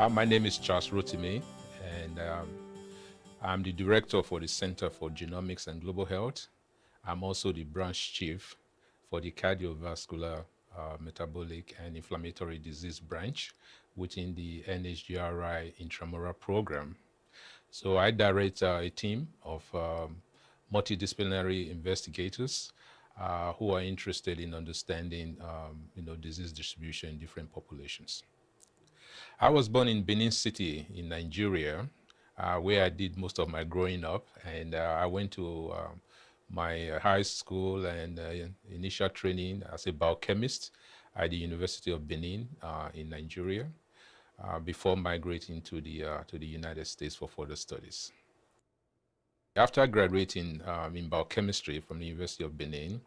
Uh, my name is Charles Rotimi, and um, I'm the director for the Center for Genomics and Global Health. I'm also the branch chief for the Cardiovascular, uh, Metabolic, and Inflammatory Disease branch within the NHGRI intramural program. So I direct uh, a team of um, multidisciplinary investigators uh, who are interested in understanding um, you know, disease distribution in different populations. I was born in Benin City in Nigeria, uh, where I did most of my growing up. And uh, I went to um, my high school and uh, initial training as a biochemist at the University of Benin uh, in Nigeria uh, before migrating to the, uh, to the United States for further studies. After graduating um, in biochemistry from the University of Benin,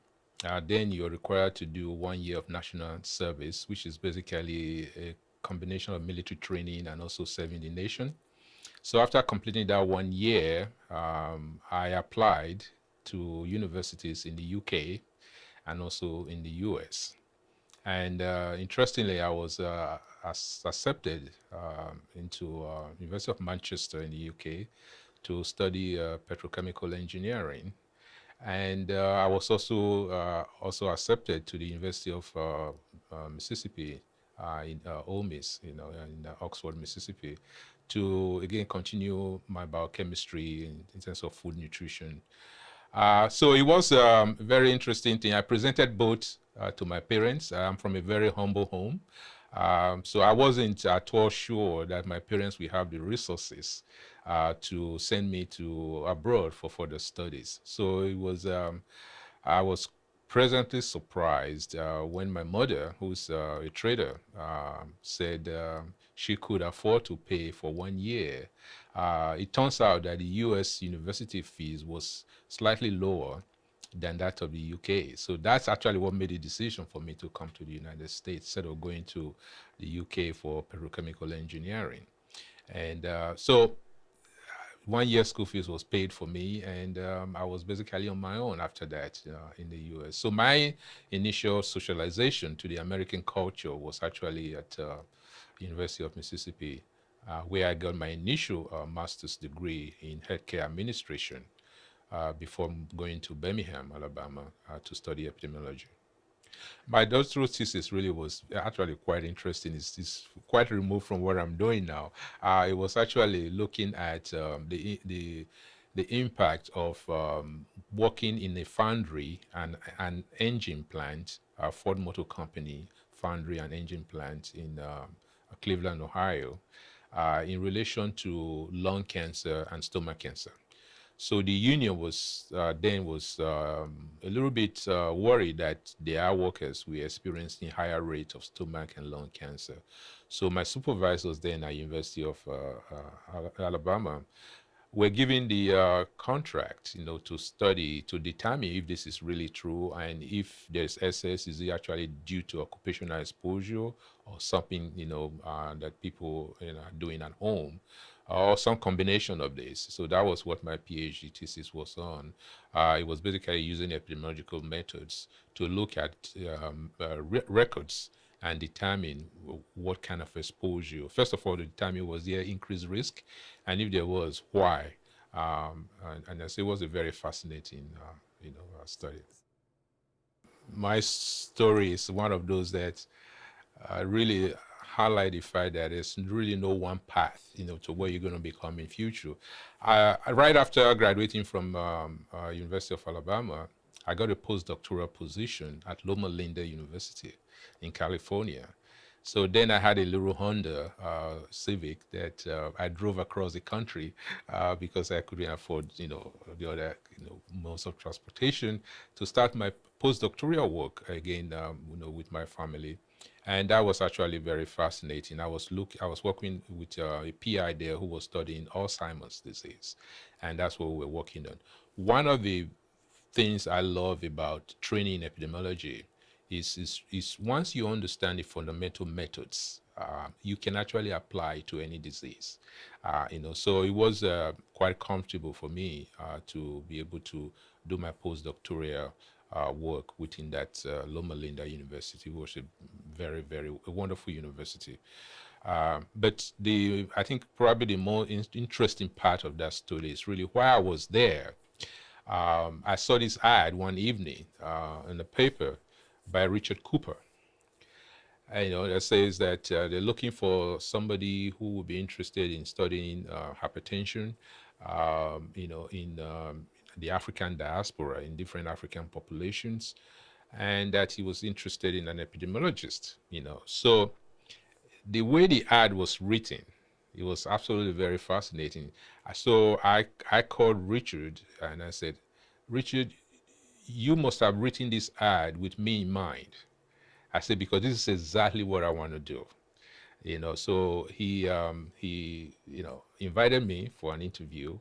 then you're required to do one year of national service, which is basically a combination of military training and also serving the nation. So after completing that one year, um, I applied to universities in the UK and also in the US. And uh, interestingly, I was uh, accepted um, into uh, University of Manchester in the UK to study uh, petrochemical engineering. And uh, I was also also accepted to the University of Mississippi uh, in uh, Ole Miss, you know, in uh, Oxford, Mississippi, to again continue my biochemistry in, in terms of food nutrition. Uh, so it was um, a very interesting thing. I presented both uh, to my parents. I'm from a very humble home. Um, so I wasn't at all sure that my parents would have the resources uh, to send me to abroad for further studies. So it was, um, I was presently surprised uh, when my mother, who's uh, a trader, uh, said um, she could afford to pay for one year. Uh, it turns out that the U.S. university fees was slightly lower than that of the UK. So that's actually what made the decision for me to come to the United States instead of going to the UK for petrochemical engineering. And uh, so one year school fees was paid for me and um, I was basically on my own after that uh, in the US. So my initial socialization to the American culture was actually at uh, University of Mississippi uh, where I got my initial uh, master's degree in healthcare administration uh, before going to Birmingham, Alabama uh, to study epidemiology. My doctoral thesis really was actually quite interesting. It's, it's quite removed from what I'm doing now. Uh, it was actually looking at um, the, the, the impact of um, working in a foundry and an engine plant, a Ford Motor Company foundry and engine plant in uh, Cleveland, Ohio, uh, in relation to lung cancer and stomach cancer. So the union was uh, then was um, a little bit uh, worried that their workers were experiencing higher rates of stomach and lung cancer. So my supervisors then at University of uh, uh Alabama were given the uh, contract, you know, to study to determine if this is really true and if there's SS, is it actually due to occupational exposure or something, you know, uh, that people you know, are doing at home or some combination of this. So that was what my PhD thesis was on. Uh, it was basically using epidemiological methods to look at um, uh, re records and determine what kind of exposure. First of all, to determine was there increased risk, and if there was, why. Um, and, and I say it was a very fascinating, uh, you know, uh, study. My story is one of those that uh, really highlight the fact that there's really no one path, you know, to where you're going to become in future. Right after graduating from um, uh, University of Alabama, I got a postdoctoral position at Loma Linda University in California. So then I had a little Honda uh, Civic that uh, I drove across the country uh, because I couldn't afford, you know, the other, you know, modes of transportation to start my postdoctoral work again, um, you know, with my family. And that was actually very fascinating. I was look, I was working with uh, a PI there who was studying Alzheimer's disease, and that's what we were working on. One of the things I love about training in epidemiology is, is, is once you understand the fundamental methods, uh, you can actually apply to any disease. Uh, you know, so it was uh, quite comfortable for me uh, to be able to do my postdoctoral uh, work within that uh, Loma Linda University, which was a very, very a wonderful university. Uh, but the I think probably the more in interesting part of that story is really why I was there, um, I saw this ad one evening uh, in the paper by Richard Cooper. And, you know, that says that uh, they're looking for somebody who would be interested in studying uh, hypertension, um, you know, in um, the African diaspora, in different African populations, and that he was interested in an epidemiologist, you know. So the way the ad was written, it was absolutely very fascinating. So I, I called Richard and I said, Richard, you must have written this ad with me in mind. I said, because this is exactly what I want to do. You know, so he, um, he, you know, invited me for an interview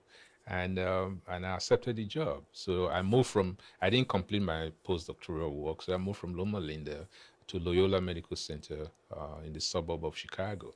and, um, and I accepted the job. So I moved from, I didn't complete my postdoctoral work, so I moved from Loma Linda to Loyola Medical Center uh, in the suburb of Chicago.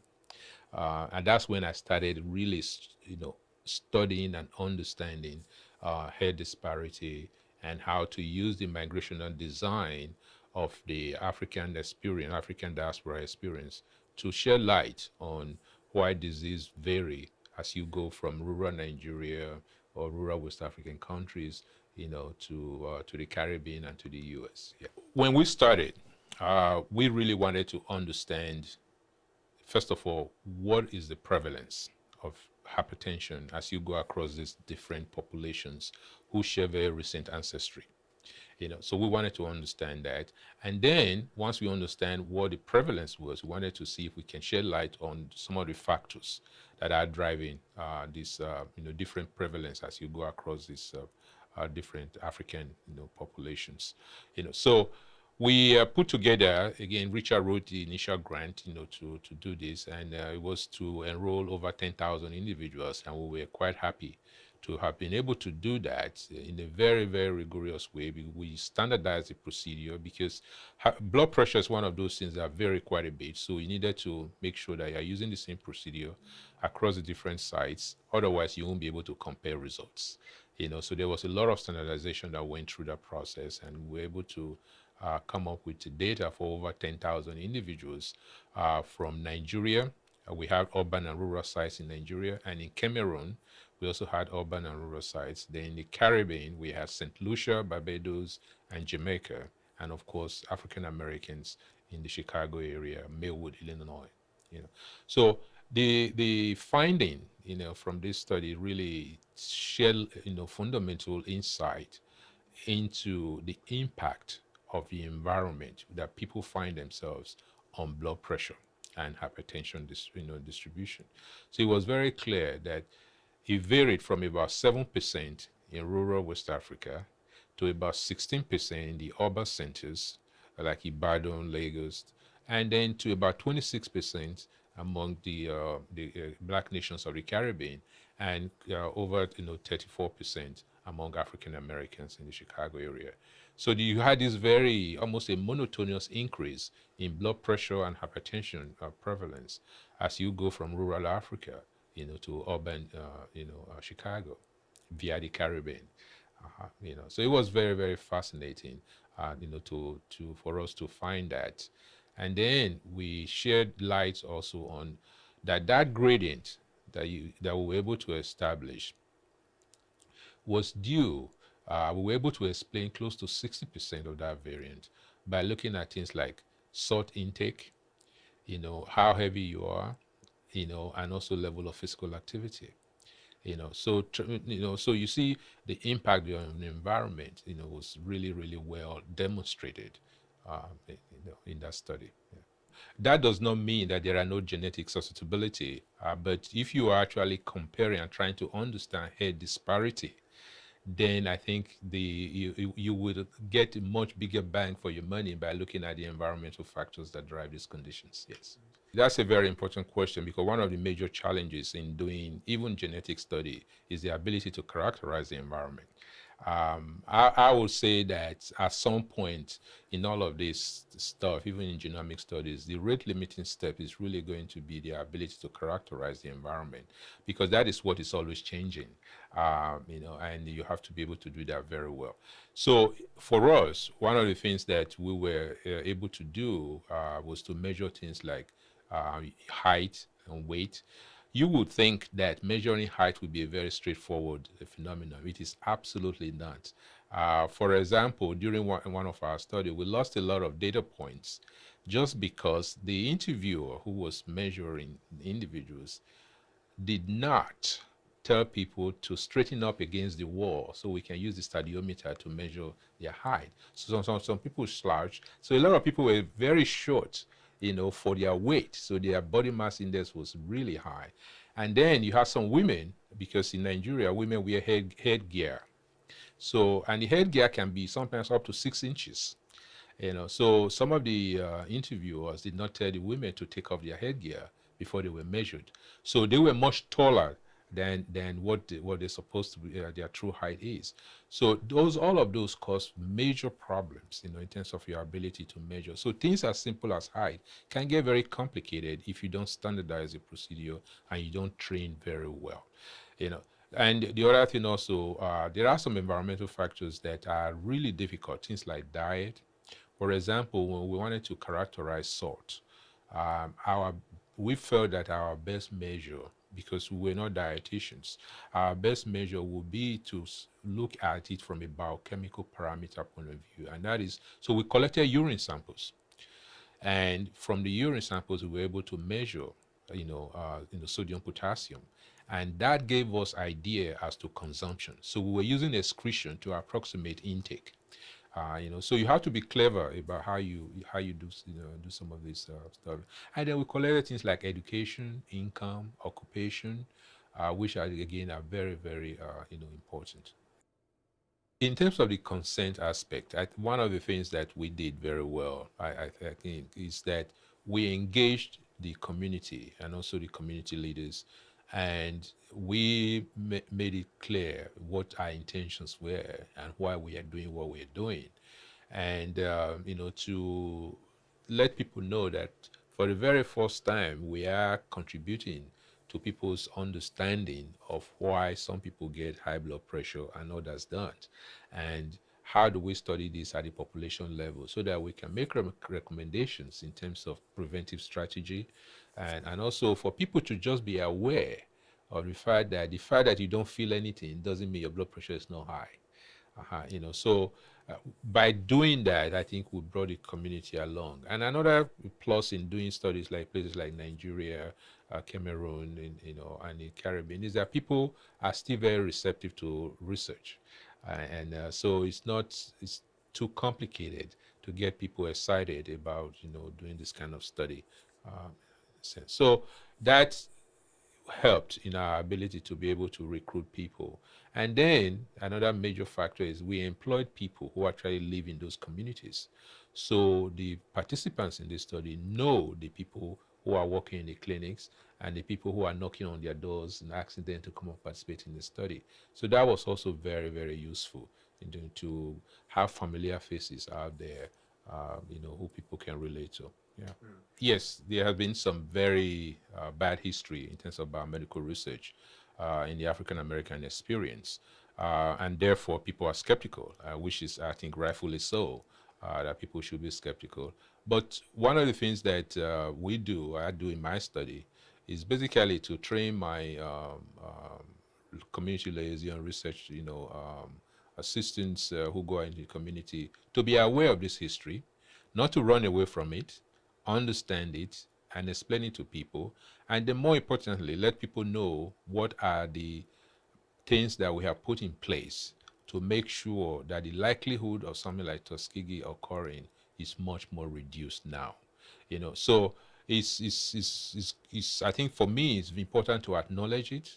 Uh, and that's when I started really, you know, studying and understanding uh, health disparity and how to use the migrational design of the African experience, African diaspora experience, to shed light on why disease vary as you go from rural Nigeria or rural West African countries, you know, to uh, to the Caribbean and to the U.S. Yeah. When we started, uh, we really wanted to understand, first of all, what is the prevalence of hypertension as you go across these different populations who share very recent ancestry. You know, so we wanted to understand that. And then once we understand what the prevalence was, we wanted to see if we can shed light on some of the factors that are driving uh, this, uh, you know, different prevalence as you go across these uh, uh different African, you know, populations. You know, so we uh, put together again richard wrote the initial grant you know to to do this and uh, it was to enroll over 10,000 individuals and we were quite happy to have been able to do that in a very very rigorous way we standardized the procedure because blood pressure is one of those things that vary quite a bit so we needed to make sure that you're using the same procedure across the different sites otherwise you won't be able to compare results you know so there was a lot of standardization that went through that process and we were able to uh, come up with data for over 10,000 individuals uh, from Nigeria. Uh, we have urban and rural sites in Nigeria, and in Cameroon, we also had urban and rural sites. Then in the Caribbean, we had St. Lucia, Barbados, and Jamaica, and of course, African Americans in the Chicago area, Maywood, Illinois. You know, so the the finding, you know, from this study really shed, you know, fundamental insight into the impact of the environment that people find themselves on blood pressure and hypertension you know, distribution. So it was very clear that it varied from about 7% in rural West Africa to about 16% in the urban centers like Ibadan, Lagos, and then to about 26% among the, uh, the uh, black nations of the Caribbean and uh, over you know 34% among African Americans in the Chicago area. So you had this very, almost a monotonous increase in blood pressure and hypertension uh, prevalence as you go from rural Africa, you know, to urban, uh, you know, uh, Chicago via the Caribbean. -huh, you know, so it was very, very fascinating, uh, you know, to, to, for us to find that. And then we shared light also on that that gradient that you, that we were able to establish was due uh, we were able to explain close to 60% of that variant by looking at things like salt intake, you know, how heavy you are, you know, and also level of physical activity. You know, so you know, so you see the impact on the environment, you know, was really, really well demonstrated uh, you know, in that study. Yeah. That does not mean that there are no genetic susceptibility, uh, but if you are actually comparing and trying to understand head disparity, then I think the you, you would get a much bigger bang for your money by looking at the environmental factors that drive these conditions. Yes. That's a very important question because one of the major challenges in doing even genetic study is the ability to characterize the environment. Um, I, I, would say that at some point in all of this stuff, even in genomic studies, the rate limiting step is really going to be the ability to characterize the environment because that is what is always changing, um, you know, and you have to be able to do that very well. So for us, one of the things that we were uh, able to do uh, was to measure things like uh, height and weight, you would think that measuring height would be a very straightforward phenomenon. It is absolutely not. Uh, for example, during one, one of our studies, we lost a lot of data points just because the interviewer who was measuring individuals did not tell people to straighten up against the wall so we can use the stadiometer to measure their height. So some, some, some people slouched. So a lot of people were very short, you know, for their weight. So their body mass index was really high. And then you have some women, because in Nigeria, women wear head, headgear. So, and the headgear can be sometimes up to six inches. You know, so some of the uh, interviewers did not tell the women to take off their headgear before they were measured. So they were much taller than than what the, what they're supposed to be uh, their true height is. So those all of those cause major problems, you know, in terms of your ability to measure. So things as simple as height can get very complicated if you don't standardize the procedure and you don't train very well, you know. And the other thing also, uh, there are some environmental factors that are really difficult. Things like diet. For example, when we wanted to characterize salt, um, our we felt that our best measure because we're not dietitians. Our best measure would be to look at it from a biochemical parameter point of view. And that is, so we collected urine samples. And from the urine samples, we were able to measure, you know, uh, you know, sodium, potassium. And that gave us idea as to consumption. So we were using excretion to approximate intake. Uh, you know, so you have to be clever about how you how you do you know do some of this uh, stuff. And then we collect things like education, income, occupation, uh, which are again are very very uh, you know important. In terms of the consent aspect, I, one of the things that we did very well, I, I, I think, is that we engaged the community and also the community leaders and we ma made it clear what our intentions were and why we are doing what we're doing. And, uh, you know, to let people know that for the very first time, we are contributing to people's understanding of why some people get high blood pressure and others don't. And how do we study this at the population level so that we can make re recommendations in terms of preventive strategy and, and also for people to just be aware of the fact that the fact that you don't feel anything doesn't mean your blood pressure is not high. Uh -huh, you know, so uh, by doing that, I think we brought the community along. And another plus in doing studies like places like Nigeria, uh, Cameroon, in, you know, and in Caribbean is that people are still very receptive to research. Uh, and uh, so it's not it's too complicated to get people excited about you know doing this kind of study. Um, so that helped in our ability to be able to recruit people. And then another major factor is we employed people who actually live in those communities. So the participants in this study know the people who are working in the clinics and the people who are knocking on their doors and asking them to come and participate in the study. So that was also very, very useful in to have familiar faces out there, uh, you know, who people can relate to. Yeah. Mm. Yes, there has been some very uh, bad history in terms of biomedical research uh, in the African American experience. Uh, and therefore, people are skeptical, uh, which is, I think, rightfully so, uh, that people should be skeptical. But one of the things that uh, we do, I do in my study, is basically to train my um, um, community liaison research, you know, um, assistants who go into the community to be aware of this history, not to run away from it, understand it and explain it to people. And then more importantly, let people know what are the things that we have put in place to make sure that the likelihood of something like Tuskegee occurring is much more reduced now. You know, so it's, it's, it's, it's, it's, I think for me, it's important to acknowledge it,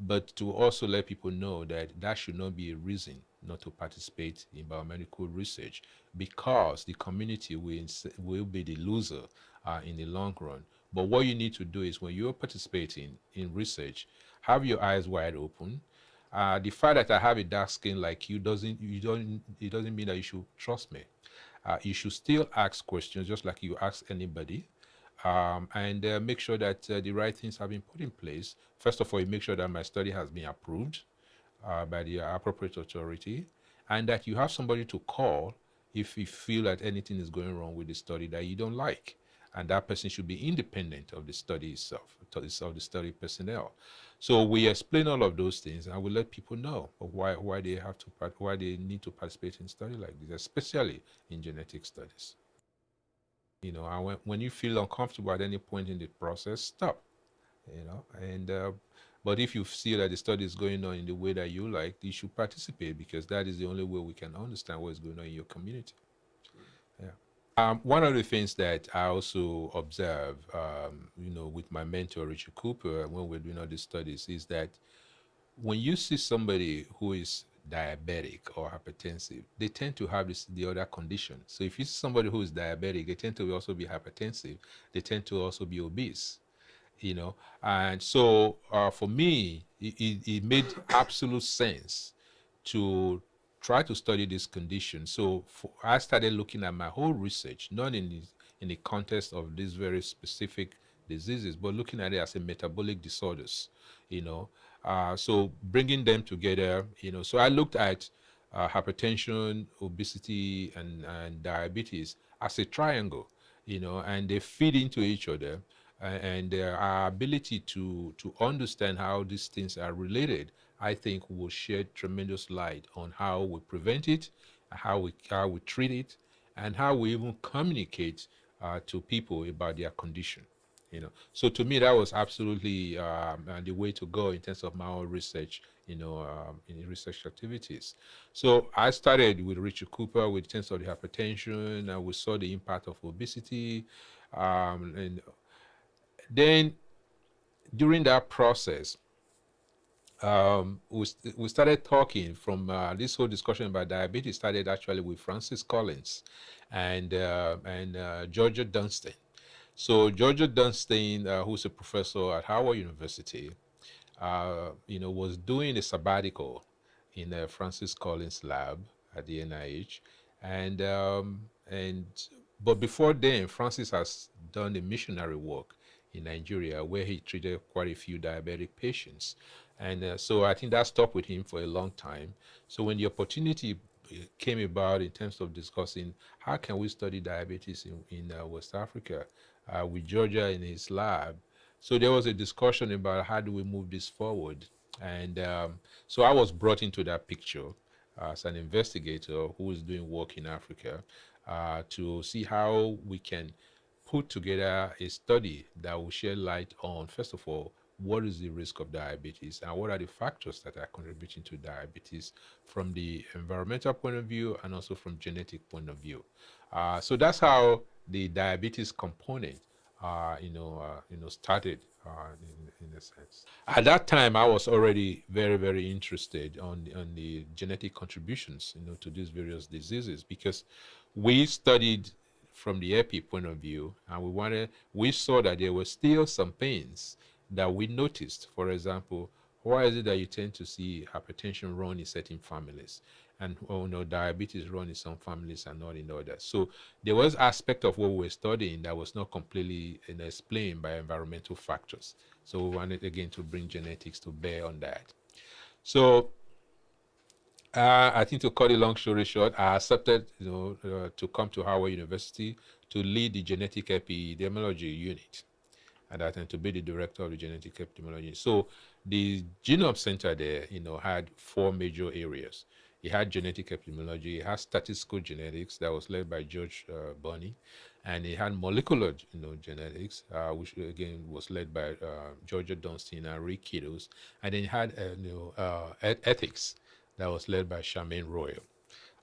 but to also let people know that that should not be a reason not to participate in biomedical research because the community will, will be the loser uh, in the long run. But what you need to do is when you're participating in research, have your eyes wide open. Uh, the fact that I have a dark skin like you doesn't you don't it doesn't mean that you should trust me. Uh, you should still ask questions just like you ask anybody. Um, and uh, make sure that uh, the right things have been put in place. First of all, you make sure that my study has been approved uh, by the appropriate authority and that you have somebody to call if you feel that anything is going wrong with the study that you don't like. and that person should be independent of the study itself, of the study personnel. So we explain all of those things, and we let people know why why they have to why they need to participate in study like this, especially in genetic studies. You know, when, when you feel uncomfortable at any point in the process, stop. You know, and uh, but if you see that the study is going on in the way that you like, you should participate because that is the only way we can understand what is going on in your community. Yeah. Um, one of the things that I also observe, um, you know, with my mentor Richard Cooper when we're doing all these studies, is that when you see somebody who is diabetic or hypertensive, they tend to have this, the other condition. So if you see somebody who is diabetic, they tend to also be hypertensive. They tend to also be obese you know. And so uh, for me, it, it, made absolute sense to try to study this condition. So for, I started looking at my whole research, not in the, in the context of these very specific diseases, but looking at it as a metabolic disorders, you know. Uh, so bringing them together, you know. So I looked at uh, hypertension, obesity, and, and diabetes as a triangle, you know, and they feed into each other and uh, our ability to to understand how these things are related, I think will shed tremendous light on how we prevent it, how we how we treat it, and how we even communicate uh, to people about their condition. You know, so to me that was absolutely um, uh, the way to go in terms of my own research. You know, um, in research activities. So I started with Richard Cooper with terms of the hypertension, and we saw the impact of obesity, um, and then during that process, um, we, we started talking from uh, this whole discussion about diabetes started actually with Francis Collins and, uh, and uh, Georgia Dunston. So Georgia Dunston, uh, who's a professor at Howard University, uh, you know, was doing a sabbatical in uh, Francis Collins' lab at the NIH, and um, and but before then, Francis has done the missionary work in Nigeria where he treated quite a few diabetic patients. And uh, so I think that stuck with him for a long time. So when the opportunity uh, came about in terms of discussing how can we study diabetes in, in uh, West Africa uh, with Georgia in his lab, so there was a discussion about how do we move this forward. And um, so I was brought into that picture as an investigator who is doing work in Africa uh, to see how we can put together a study that will shed light on, first of all, what is the risk of diabetes and what are the factors that are contributing to diabetes from the environmental point of view and also from genetic point of view. Uh, so that's how the diabetes component, uh, you know, uh, you know, started uh, in, in a sense. At that time, I was already very, very interested on on the genetic contributions, you know, to these various diseases because we studied from the epi point of view, and we wanted, we saw that there were still some pains that we noticed. For example, why is it that you tend to see hypertension run in certain families? and oh no, diabetes run in some families and not in others. So there was aspect of what we were studying that was not completely explained by environmental factors. So we wanted again to bring genetics to bear on that. So uh, I think to cut a long story short, I accepted you know, uh, to come to Howard University to lead the genetic epidemiology unit and I tend to be the director of the genetic epidemiology. So the genome center there, you know, had four major areas. It had genetic epidemiology, it had statistical genetics that was led by George uh, Bonney, and it had molecular you know, genetics, uh, which again was led by uh, Georgia Dunston and Rick Kittles, and then it had uh, you know, uh, ethics, that was led by Charmaine Royal.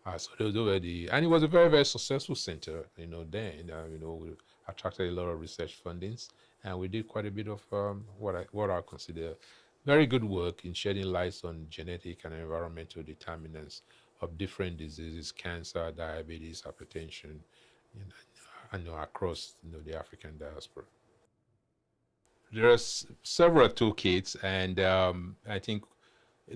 Uh, so those were the, and it was a very, very successful center, you know, then, uh, you know, we attracted a lot of research fundings and we did quite a bit of um, what, I, what I consider very good work in shedding lights on genetic and environmental determinants of different diseases, cancer, diabetes, hypertension, you know, you know across you know, the African diaspora. There are several toolkits, and um, I think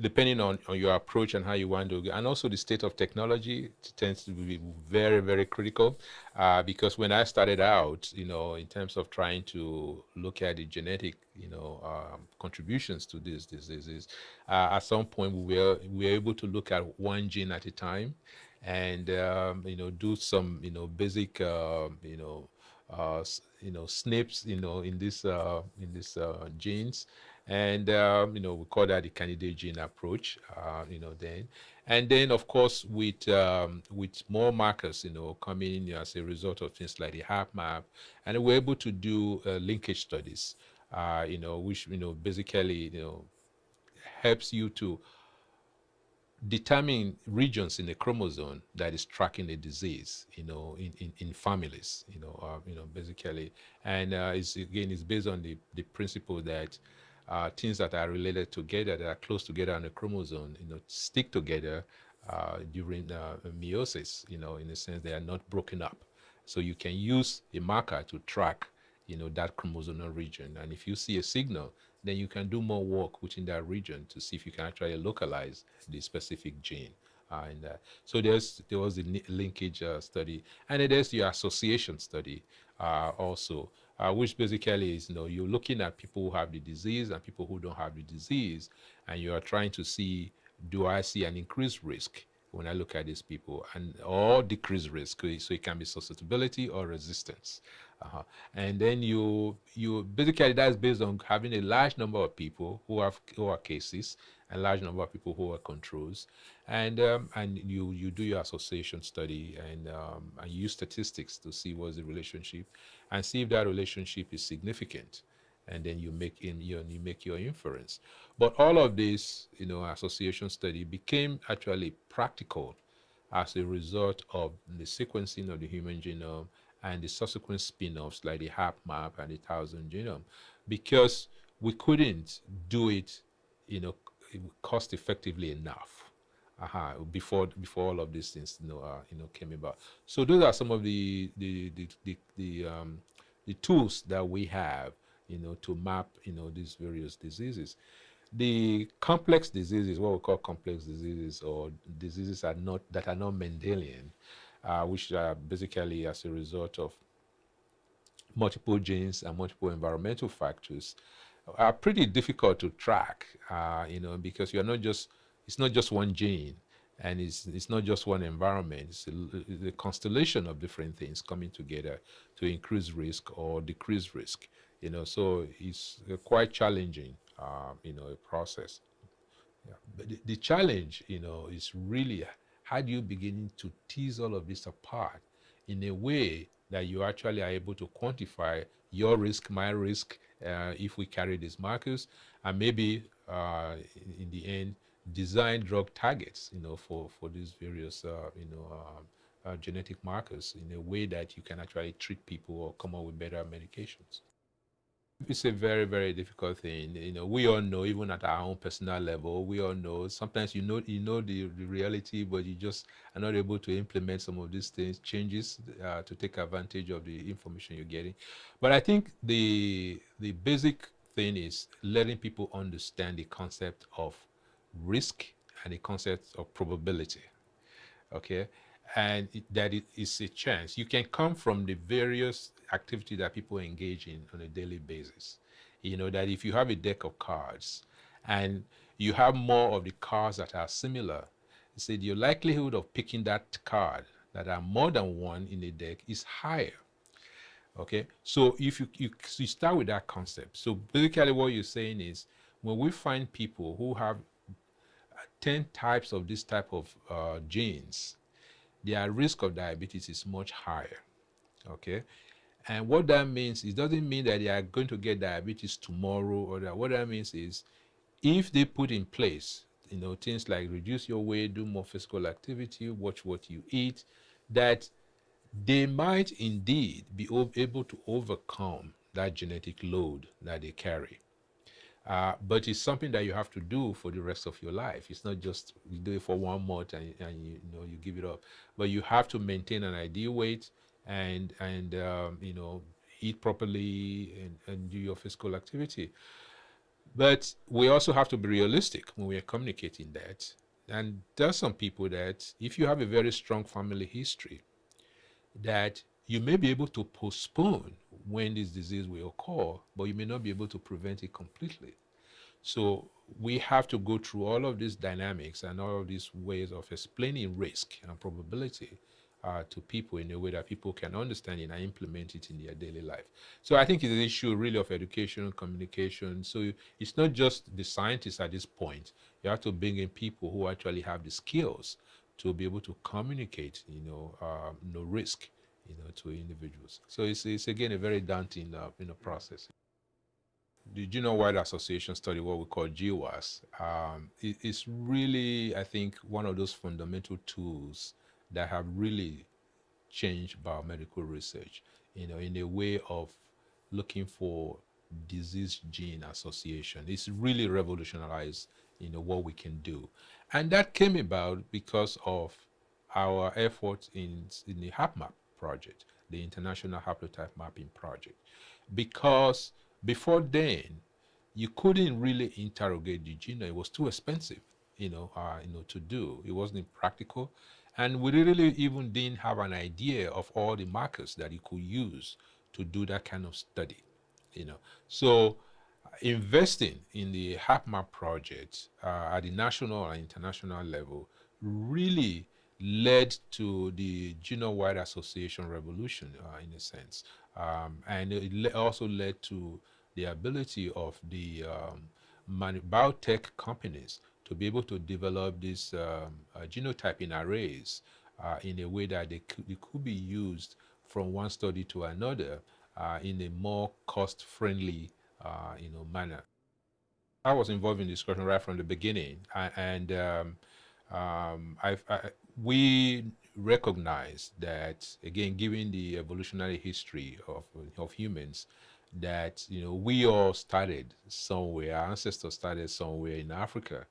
depending on, on your approach and how you want to, go and also the state of technology tends to be very, very critical. Uh, because when I started out, you know, in terms of trying to look at the genetic, you know, um, contributions to these diseases, uh, at some point we were, we were able to look at one gene at a time and, um, you know, do some, you know, basic, uh, you know, uh, you know, SNPs, you know, in this uh, in this uh, genes, and um, you know, we call that the candidate gene approach. Uh, you know, then, and then of course with um, with more markers, you know, coming in as a result of things like the HapMap, and we're able to do uh, linkage studies. Uh, you know, which you know basically you know helps you to determine regions in the chromosome that is tracking the disease, you know, in, in, in families, you know, uh, you know, basically. And uh, it's, again, it's based on the, the principle that uh, things that are related together, that are close together on the chromosome, you know, stick together uh, during uh, meiosis, you know, in the sense they are not broken up. So you can use a marker to track, you know, that chromosomal region. And if you see a signal then you can do more work within that region to see if you can actually localize the specific gene. Uh, in that. So there's there was the linkage uh, study, and there's the association study uh, also, uh, which basically is you know you're looking at people who have the disease and people who don't have the disease, and you are trying to see do I see an increased risk when I look at these people, and or decrease risk. So it can be susceptibility or resistance. Uh-huh. And then you you basically that's based on having a large number of people who have who are cases, a large number of people who are controls, and um, and you you do your association study and um, and use statistics to see what's the relationship, and see if that relationship is significant, and then you make in you, you make your inference. But all of this, you know, association study became actually practical as a result of the sequencing of the human genome and the subsequent spin-offs like the HapMap and the Thousand Genome, because we couldn't do it, you know, cost effectively enough. Uh -huh, before before all of these things you know uh, you know came about. So those are some of the the the the, the um, the tools that we have you know to map you know these various diseases. The complex diseases, what we call complex diseases, or diseases are not that are not Mendelian, uh, which are basically as a result of multiple genes and multiple environmental factors, are pretty difficult to track, uh, you know, because you're not just, it's not just one gene and it's, it's not just one environment, it's a constellation of different things coming together to increase risk or decrease risk, you know, so it's quite challenging, uh, you know, a process. Yeah. But the, the challenge, you know, is really how do you begin to tease all of this apart in a way that you actually are able to quantify your risk, my risk, uh, if we carry these markers, and maybe uh, in, the end, design drug targets, you know, for, for these various, uh, you know, uh, uh, genetic markers in a way that you can actually treat people or come up with better medications. It's a very, very difficult thing. You know, we all know, even at our own personal level, we all know. Sometimes you know, you know the, the reality, but you just are not able to implement some of these things, changes uh, to take advantage of the information you're getting. But I think the the basic thing is letting people understand the concept of risk and the concept of probability. Okay, and that it is a chance. You can come from the various activity that people engage in on a daily basis. You know, that if you have a deck of cards and you have more of the cards that are similar, say your likelihood of picking that card that are more than one in a deck is higher. Okay, so if you, you, you start with that concept. So basically what you're saying is when we find people who have 10 types of this type of uh, genes, their risk of diabetes is much higher. Okay, and what that means, it doesn't mean that they are going to get diabetes tomorrow or that. What that means is if they put in place, you know, things like reduce your weight, do more physical activity, watch what you eat, that they might indeed be able to overcome that genetic load that they carry. Uh, but it's something that you have to do for the rest of your life. It's not just you do it for one month and, and you, you, know you give it up, but you have to maintain an ideal weight and and um, you know eat properly and, and do your physical activity. But we also have to be realistic when we are communicating that. And there are some people that if you have a very strong family history, that you may be able to postpone when this disease will occur, but you may not be able to prevent it completely. So we have to go through all of these dynamics and all of these ways of explaining risk and probability uh, to people in a way that people can understand it and implement it in their daily life. So I think it's an issue really of education, communication. So it's not just the scientists at this point. You have to bring in people who actually have the skills to be able to communicate, you know, uh, no risk, you know, to individuals. So it's, it's again a very daunting, uh, in a process. Did you know, process. The Genome-Wide Association study, what we call GWAS, um, really, I think, one of those fundamental tools that have really changed biomedical research, you know, in a way of looking for disease gene association. It's really revolutionized, you know, what we can do. And that came about because of our efforts in, in the HapMap project, the International Haplotype Mapping Project. Because before then, you couldn't really interrogate the genome. It was too expensive, you know, uh, you know, to do. It wasn't practical. And we really even didn't have an idea of all the markers that you could use to do that kind of study, you know. So investing in the HapMap project uh, at the national and international level really led to the genome-wide association revolution uh, in a sense. Um, and it le also led to the ability of the um, biotech companies to be able to develop these um, uh, genotyping arrays uh, in a way that they could, they could, be used from one study to another uh, in a more cost-friendly uh, you know, manner. I was involved in discussion right from the beginning, and um, um, I, we recognize that, again, given the evolutionary history of, of humans, that you know we all started somewhere our ancestors started somewhere in africa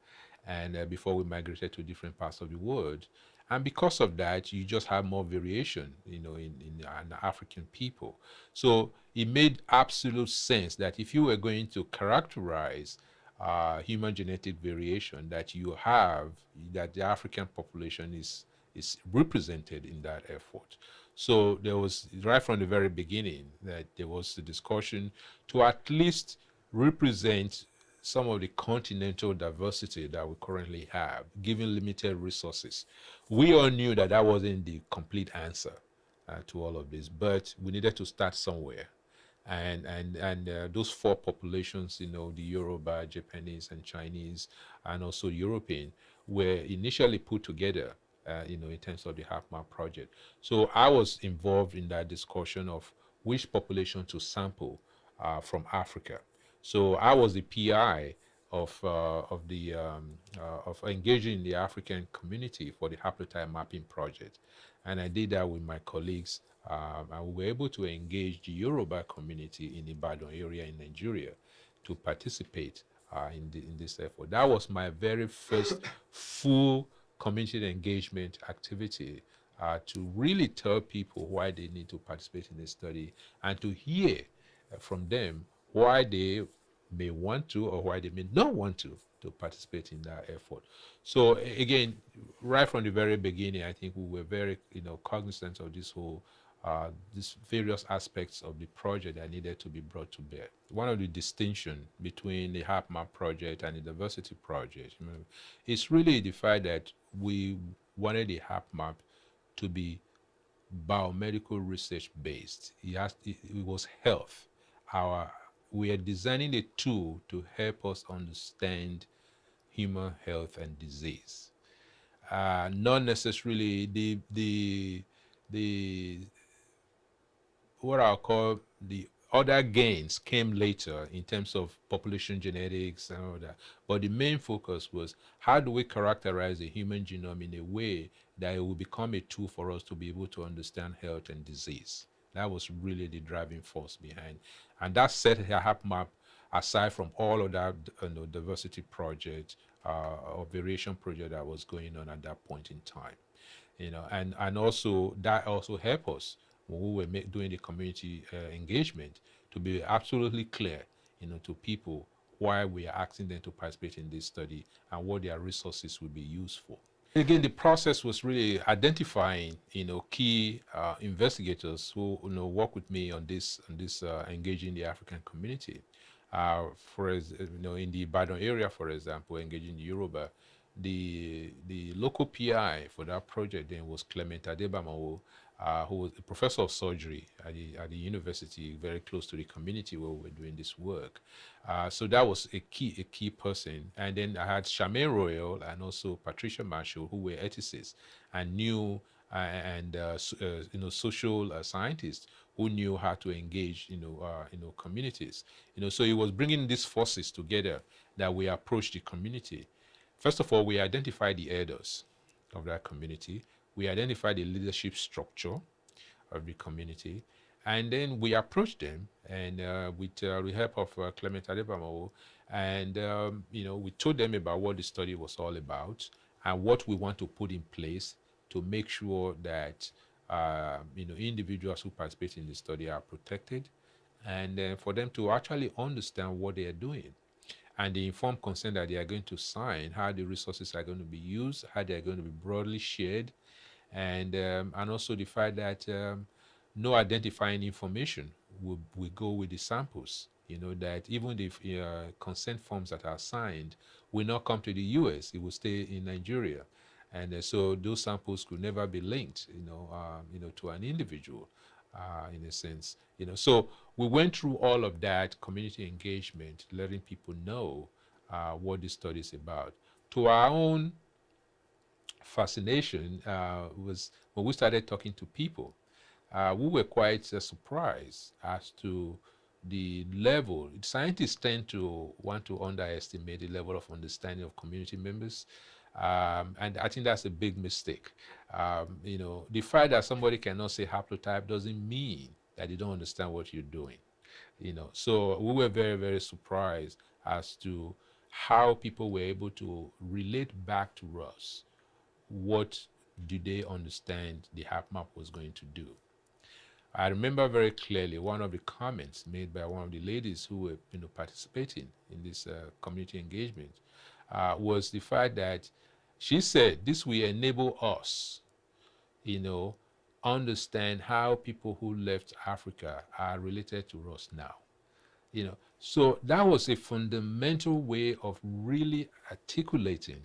and uh, before we migrated to different parts of the world. And because of that you just have more variation you know in, in, in african people. So it made absolute sense that if you were going to characterize uh, human genetic variation that you have that the african population is is represented in that effort. So there was, right from the very beginning, that there was a discussion to at least represent some of the continental diversity that we currently have, given limited resources. We all knew that that wasn't the complete answer uh, to all of this, but we needed to start somewhere. And and and uh, those four populations, you know, the Yoruba, Japanese, and Chinese, and also European, were initially put together uh, you know, in terms of the HapMap project. So I was involved in that discussion of which population to sample uh, from Africa. So I was the PI of uh, of the um, uh, of engaging the African community for the haplotype mapping project, and I did that with my colleagues, um, and we were able to engage the Yoruba community in the Ibadan area in Nigeria to participate uh, in, the, in this effort. That was my very first full community engagement activity uh, to really tell people why they need to participate in the study and to hear from them why they may want to or why they may not want to to participate in that effort. So again, right from the very beginning, I think we were very, you know, cognizant of this whole, uh, these various aspects of the project that needed to be brought to bear. One of the distinction between the HapMap project and the diversity project you know, is really the fact that we wanted the HapMap to be biomedical research based. It, has, it, it was health. Our, we are designing a tool to help us understand human health and disease. Uh, not necessarily the, the, the, what I'll call the other gains came later in terms of population genetics and all that. But the main focus was how do we characterize the human genome in a way that it will become a tool for us to be able to understand health and disease. That was really the driving force behind. And that set a HapMap aside from all of that you know, diversity project uh, or variation project that was going on at that point in time. You know, and, and also that also helped us when we were make, doing the community uh, engagement to be absolutely clear, you know, to people why we are asking them to participate in this study and what their resources will be used for. Again, the process was really identifying, you know, key uh, investigators who, you know, work with me on this, on this uh, engaging the African community. Uh, for, you know, in the Ibadan area, for example, engaging the Yoruba, the the local PI for that project then was Clement Adebamawo, uh, who was a professor of surgery at the, at the university, very close to the community where we were doing this work. Uh, so that was a key, a key person. And then I had Charmaine Royal and also Patricia Marshall, who were ethicists and knew uh, and uh, uh, you know social uh, scientists who knew how to engage you know you know communities. You know, so it was bringing these forces together that we approached the community. First of all, we identified the elders of that community we identify the leadership structure of the community, and then we approach them and uh, with uh, the help of uh, Clement Adebamowo, and um, you know we told them about what the study was all about and what we want to put in place to make sure that uh, you know individuals who participate in the study are protected, and for them to actually understand what they are doing and the informed consent that they are going to sign, how the resources are going to be used, how they are going to be broadly shared, and um, and also the fact that um, no identifying information will, will go with the samples. You know that even if uh, consent forms that are signed will not come to the U.S., it will stay in Nigeria, and uh, so those samples could never be linked, you know, um, you know, to an individual, uh, in a sense, you know. So we went through all of that community engagement, letting people know uh, what this study is about. To our own fascination uh, was when we started talking to people. Uh, we were quite uh, surprised as to the level. Scientists tend to want to underestimate the level of understanding of community members. Um, and I think that's a big mistake. Um, you know, the fact that somebody cannot say haplotype doesn't mean that they don't understand what you're doing. You know, so we were very, very surprised as to how people were able to relate back to us what do they understand the HapMap was going to do. I remember very clearly one of the comments made by one of the ladies who were you know, participating in this uh, community engagement uh, was the fact that she said this will enable us, you know, understand how people who left Africa are related to us now. You know, so that was a fundamental way of really articulating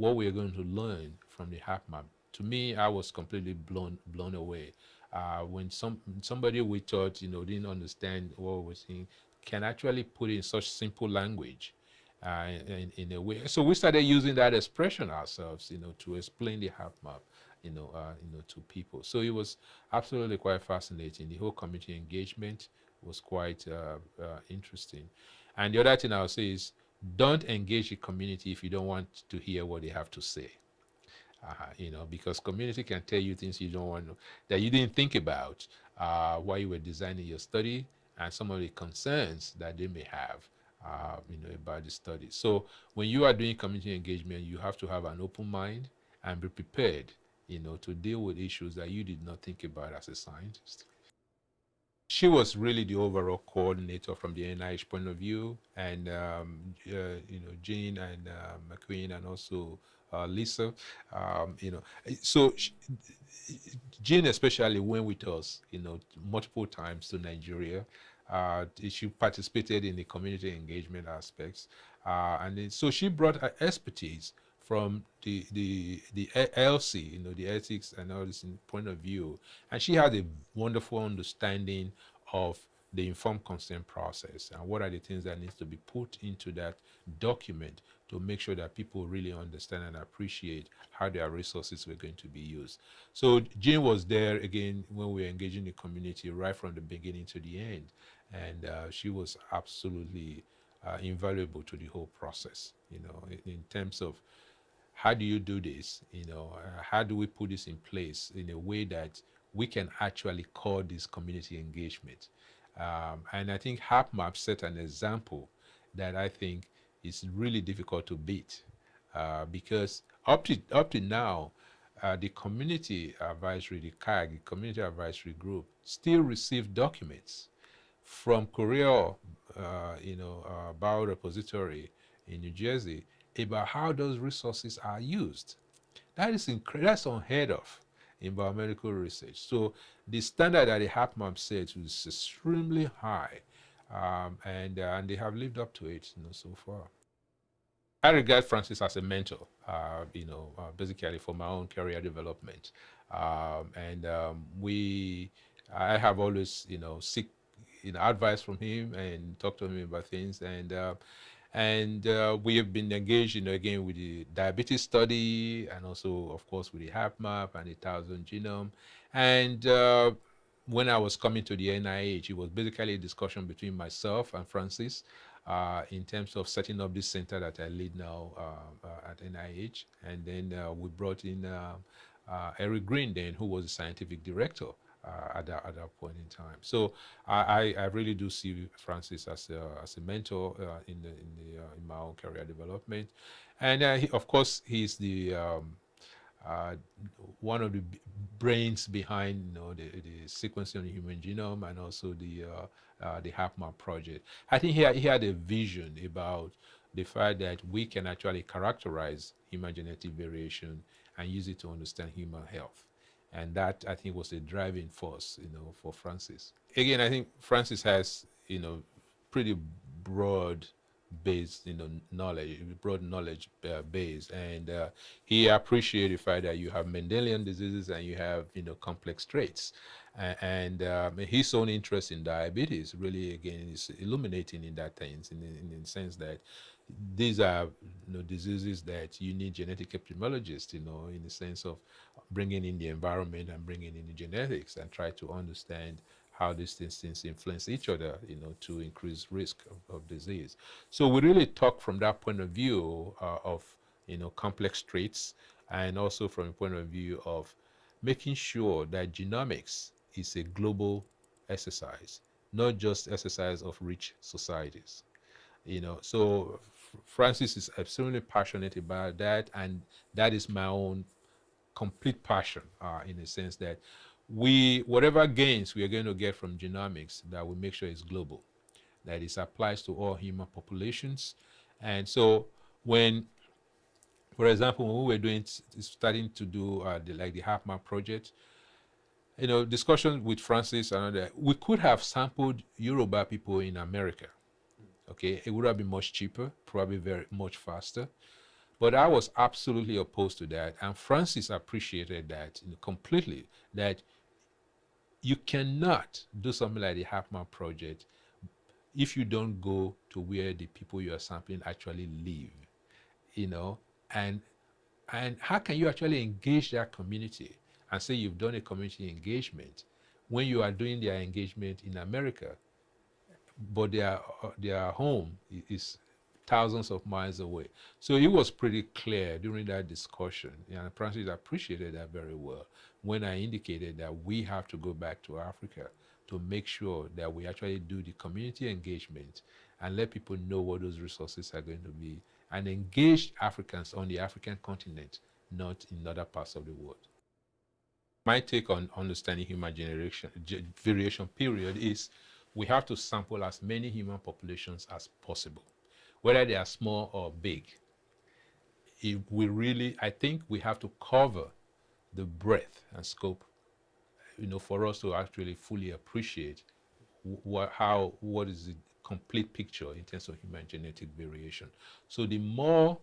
what we're going to learn from the HapMap. To me, I was completely blown blown away. Uh, when some somebody we thought you know didn't understand what we were saying can actually put in such simple language uh, in, in, a way. So we started using that expression ourselves, you know, to explain the HapMap, you know, uh, you know, to people. So it was absolutely quite fascinating. The whole community engagement was quite uh, uh interesting. And the other thing I'll say is don't engage the community if you don't want to hear what they have to say. Uh, you know, because community can tell you things you don't want to, that you didn't think about uh, while you were designing your study and some of the concerns that they may have, uh, you know, about the study. So when you are doing community engagement, you have to have an open mind and be prepared, you know, to deal with issues that you did not think about as a scientist she was really the overall coordinator from the NIH point of view, and um, uh, you know Jean and uh, McEwen and also uh, Lisa, um, you know. So she, Jean especially went with us, you know, multiple times to Nigeria. Uh, she participated in the community engagement aspects, uh, and then, so she brought her expertise from the the the ELSI, you know, the ethics and all this point of view, and she had a wonderful understanding of the informed consent process and what are the things that needs to be put into that document to make sure that people really understand and appreciate how their resources were going to be used. So Jean was there again when we were engaging the community right from the beginning to the end. And uh, she was absolutely uh, invaluable to the whole process, you know, in, in terms of how do you do this? You know, uh, how do we put this in place in a way that we can actually call this community engagement? Um, and I think HapMap set an example that I think is really difficult to beat uh, because up to up to now, uh, the community advisory, the CAG, the community advisory group, still receive documents from Coriell, uh, you know, uh, biorepository in New Jersey about how those resources are used. That is that's unheard of in biomedical research. So the standard that the HapMap sets is extremely high, um, and uh, and they have lived up to it, you know, so far. I regard Francis as a mentor, uh, you know, uh, basically for my own career development. Um, and um, we, I have always, you know, seek, you know, advice from him and talk to him about things. And uh, and uh, we have been engaged, you know, again with the diabetes study and also, of course, with the HapMap and the Thousand Genome. And uh, when I was coming to the NIH, it was basically a discussion between myself and Francis uh, in terms of setting up this center that I lead now uh, uh, at NIH. And then uh, we brought in Eric Green then, who was the scientific director uh, at, that, at that point in time. So I, I, really do see Francis as a, as a mentor uh, in the in the uh, in my own career development, and uh, he, of course he's the um, uh, one of the brains behind you know the, the sequencing of the human genome and also the uh, the HapMap project. I think he had, he had a vision about the fact that we can actually characterize human genetic variation and use it to understand human health. And that, I think, was a driving force, you know, for Francis. Again, I think Francis has, you know, pretty broad based you know knowledge broad knowledge uh, base and uh, he appreciated the fact that you have Mendelian diseases and you have you know complex traits and um, his own interest in diabetes really again is illuminating in that sense in, in, in the sense that these are you know, diseases that you need genetic epidemiologists, you know, in the sense of bringing in the environment and bringing in the genetics and try to understand how these things influence each other, you know, to increase risk of, of disease. So we really talk from that point of view uh, of, you know, complex traits and also from a point of view of making sure that genomics is a global exercise, not just exercise of rich societies. You know, so Francis is absolutely passionate about that, and that is my own complete passion uh, in the sense that we, whatever gains we are going to get from genomics, that we make sure it's global, that it applies to all human populations. And so when, for example, when we were doing, starting to do uh, the, like the HapMap project, you know, discussion with Francis and other, we could have sampled Yoruba people in America Okay, it would have been much cheaper, probably very much faster. But I was absolutely opposed to that. And Francis appreciated that completely, that you cannot do something like the HapMap project if you don't go to where the people you are sampling actually live, you know, and and how can you actually engage that community and say you've done a community engagement when you are doing their engagement in America but their uh, their home is thousands of miles away. So it was pretty clear during that discussion, and Francis appreciated that very well when I indicated that we have to go back to Africa to make sure that we actually do the community engagement and let people know what those resources are going to be and engage Africans on the African continent, not in other parts of the world. My take on understanding human generation variation period is we have to sample as many human populations as possible, whether they are small or big. If we really, I think we have to cover the breadth and scope, you know, for us to actually fully appreciate what, how, what is the complete picture in terms of human genetic variation. So the more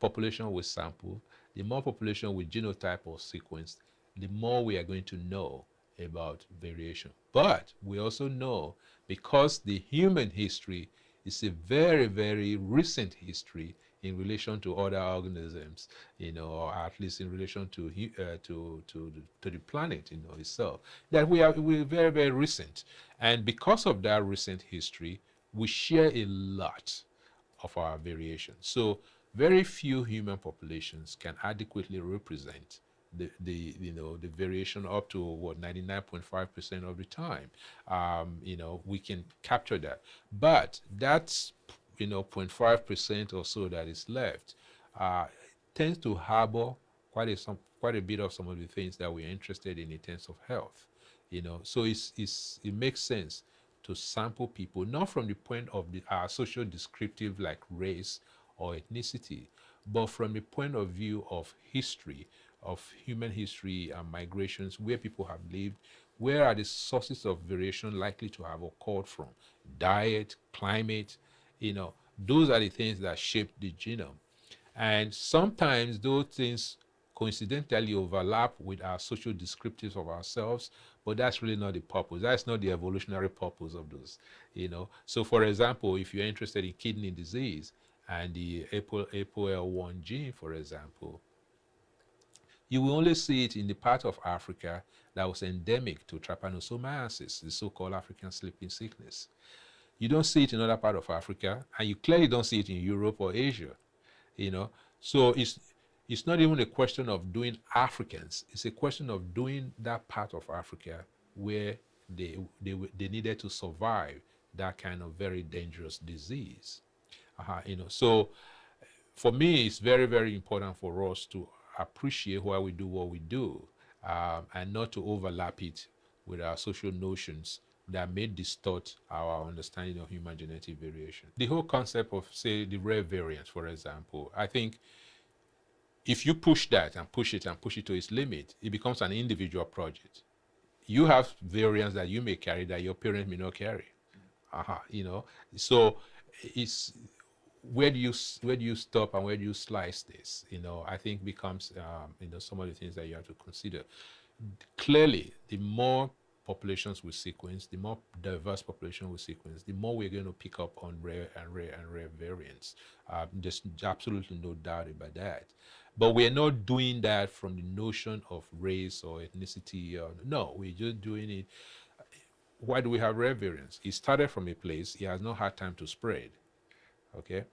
population we sample, the more population we genotype or sequence, the more we are going to know about variation. But we also know because the human history is a very, very recent history in relation to other organisms, you know, or at least in relation to uh, to to to the planet, you know, itself. That we are we are very very recent, and because of that recent history, we share a lot of our variation. So very few human populations can adequately represent the, the you know the variation up to what 99.5 percent of the time. Um, you know we can capture that. But that's you know 0.5 percent or so that is left uh, tends to harbor quite a some quite a bit of some of the things that we're interested in in terms of health you know. So it's, it's it makes sense to sample people not from the point of the uh, social descriptive like race or ethnicity but from the point of view of history of human history and migrations, where people have lived, where are the sources of variation likely to have occurred from? Diet, climate, you know, those are the things that shape the genome. And sometimes those things coincidentally overlap with our social descriptives of ourselves, but that's really not the purpose. That's not the evolutionary purpose of those, you know. So for example, if you're interested in kidney disease and the APOL1 gene, for example, you will only see it in the part of Africa that was endemic to trypanosomiasis, the so-called African sleeping sickness. You don't see it in other part of Africa, and you clearly don't see it in Europe or Asia, you know. So it's it's not even a question of doing Africans. It's a question of doing that part of Africa where they, they, they needed to survive that kind of very dangerous disease. Uh -huh, you know, so for me, it's very, very important for us to appreciate why we do what we do um, and not to overlap it with our social notions that may distort our understanding of human genetic variation. The whole concept of, say, the rare variants, for example, I think if you push that and push it and push it to its limit, it becomes an individual project. You have variants that you may carry that your parents may not carry. Uh -huh, you know, so it's where do you where do you stop and where do you slice this? You know, I think becomes um, you know some of the things that you have to consider. Clearly, the more populations we sequence, the more diverse population we sequence, the more we're going to pick up on rare and rare and rare variants. Uh, there's absolutely no doubt about that. But we're not doing that from the notion of race or ethnicity. Or, no, we're just doing it. Why do we have rare variants? It started from a place, it has not had time to spread. Okay?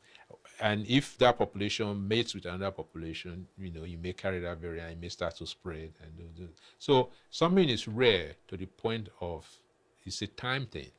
And if that population mates with another population, you know, you may carry that variant, it may start to spread. and do, do. So something is rare to the point of it's a time thing.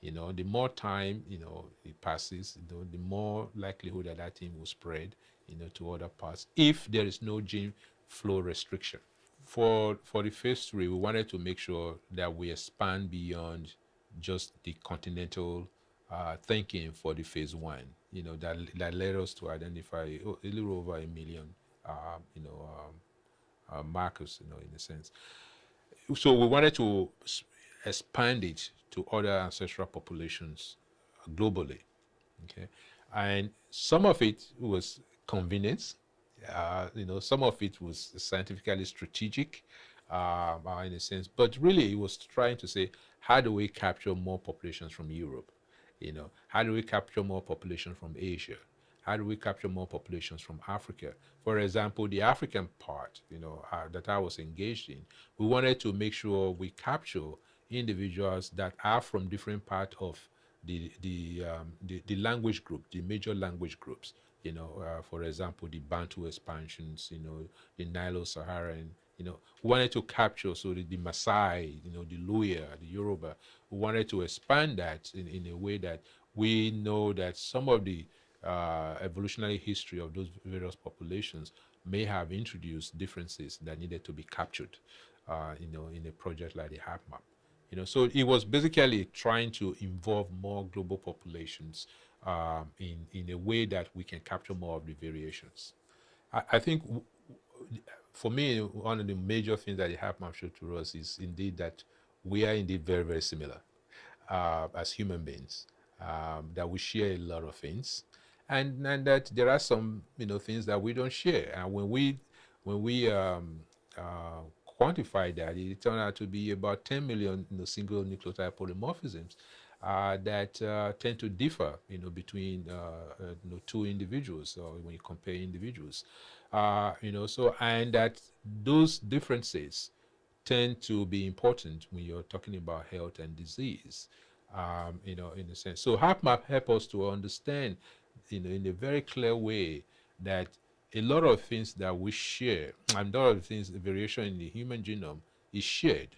You know, the more time, you know, it passes, you know, the more likelihood that that thing will spread you know, to other parts if there is no gene flow restriction. For, for the phase three, we wanted to make sure that we expand beyond just the continental uh, thinking for the phase one, you know, that, that led us to identify a little over a million, uh, you know, um, uh, markers, you know, in a sense. So we wanted to expand it to other ancestral populations globally, okay? And some of it was convenience. Uh, you know, some of it was scientifically strategic uh, in a sense, but really it was trying to say, how do we capture more populations from Europe? You know, how do we capture more population from Asia? How do we capture more populations from Africa? For example, the African part, you know, uh, that I was engaged in, we wanted to make sure we capture individuals that are from different parts of the the, um, the, the language group, the major language groups you know, uh, for example, the Bantu expansions, you know, the Nilo-Saharan, you know, we wanted to capture, so the, the Maasai, you know, the Luhya, the Yoruba, we wanted to expand that in, in a way that we know that some of the uh, evolutionary history of those various populations may have introduced differences that needed to be captured, uh, you know, in a project like the HapMap. You know, so it was basically trying to involve more global populations um, in, in a way that we can capture more of the variations. I, I think for me, one of the major things that the showed to us is indeed that we are indeed very, very similar uh, as human beings, um, that we share a lot of things, and, and that there are some you know things that we don't share. And when we when we um, uh, quantify that, it turned out to be about 10 million you know, single nucleotide polymorphisms uh, that uh, tend to differ, you know, between uh, uh you know, two individuals or when you compare individuals, uh, you know. So and that those differences tend to be important when you're talking about health and disease, um, you know, in a sense. So HapMap help us to understand, you know, in a very clear way that a lot of things that we share, and a lot of things, the variation in the human genome is shared,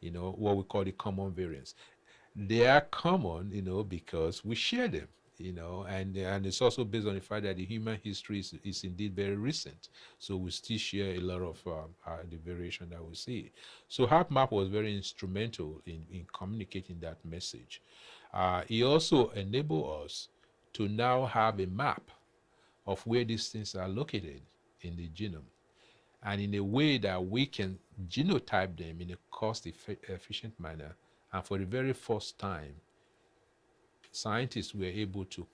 you know, what we call the common variants they are common, you know, because we share them, you know, and and it's also based on the fact that the human history is, is indeed very recent. So we still share a lot of um, uh, the variation that we see. So HapMap was very instrumental in, in communicating that message. Uh, it also enabled us to now have a map of where these things are located in the genome and in a way that we can genotype them in a cost efficient manner and for the very first time, scientists were able to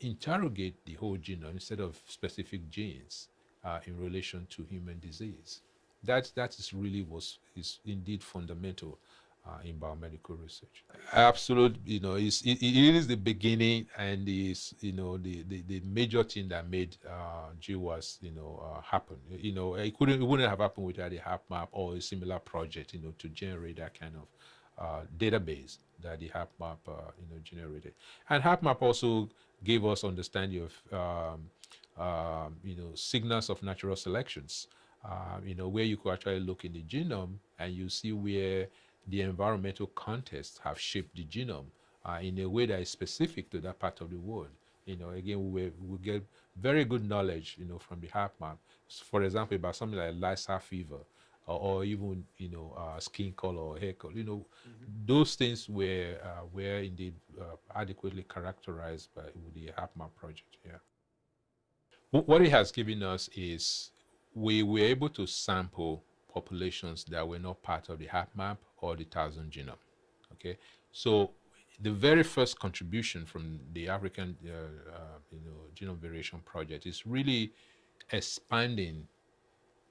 interrogate the whole genome instead of specific genes uh, in relation to human disease. That, that is really was is indeed fundamental uh, in biomedical research. Absolute, you know, it's, it, it is the beginning and is, you know, the, the, the, major thing that made uh, GWAS, you know, uh, happen. You know, it couldn't, it wouldn't have happened without a HapMap or a similar project, you know, to generate that kind of uh, database that the HapMap, uh, you know, generated. And HapMap also gave us understanding of, um, um, you know, signals of natural selections. Uh, you know, where you could actually look in the genome and you see where the environmental contests have shaped the genome uh, in a way that is specific to that part of the world. You know, again, we, we get very good knowledge, you know, from the HapMap. For example, about something like Lassa fever, or, or, even, you know, uh, skin color or hair color. You know, mm -hmm. those things were uh, were indeed uh, adequately characterized by the HapMap project. Yeah. what it has given us is we were able to sample populations that were not part of the HapMap or the Thousand Genome. Okay, so the very first contribution from the African, uh, uh, you know, Genome Variation Project is really expanding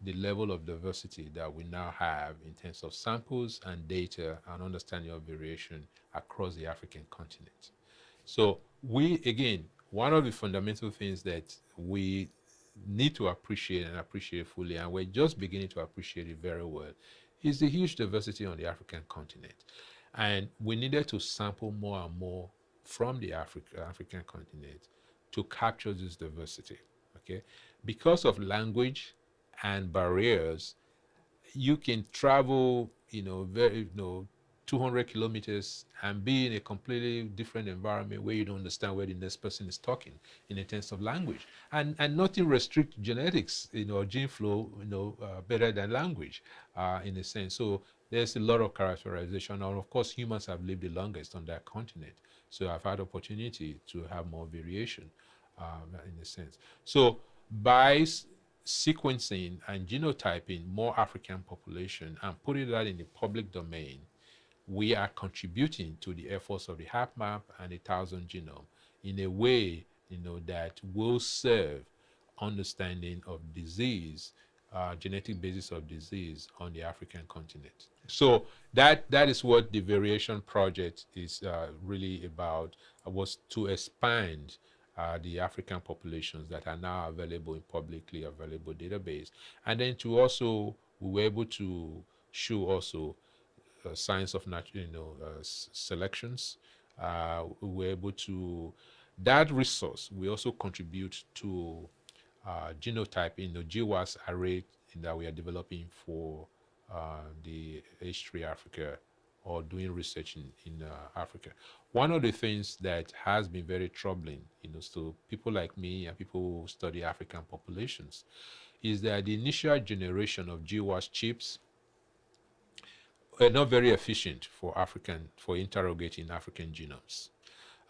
the level of diversity that we now have in terms of samples and data and understanding of variation across the African continent. So we, again, one of the fundamental things that we need to appreciate and appreciate fully, and we're just beginning to appreciate it very well, is the huge diversity on the African continent. And we needed to sample more and more from the Africa, African continent to capture this diversity, okay? Because of language and barriers, you can travel, you know, very, you know, 200 kilometers and be in a completely different environment where you don't understand where the next person is talking in terms of language. And, and nothing restrict genetics, you know, gene flow, you know, uh, better than language uh, in a sense. So there's a lot of characterization. And of course, humans have lived the longest on that continent. So I've had opportunity to have more variation um, in a sense. So by sequencing and genotyping more African population and putting that in the public domain, we are contributing to the efforts of the HapMap and the Thousand Genome in a way, you know, that will serve understanding of disease, uh, genetic basis of disease on the African continent. So that that is what the variation project is uh, really about, uh, was to expand uh, the African populations that are now available in publicly available database. And then to also, we were able to show also uh, science of natural, you know, uh, selections. Uh, we were able to, that resource, we also contribute to genotyping the GWAS array that we are developing for the H3 Africa or doing research in, in uh, Africa. One of the things that has been very troubling, you know, to people like me and people who study African populations, is that the initial generation of GWAS chips were not very efficient for African, for interrogating African genomes.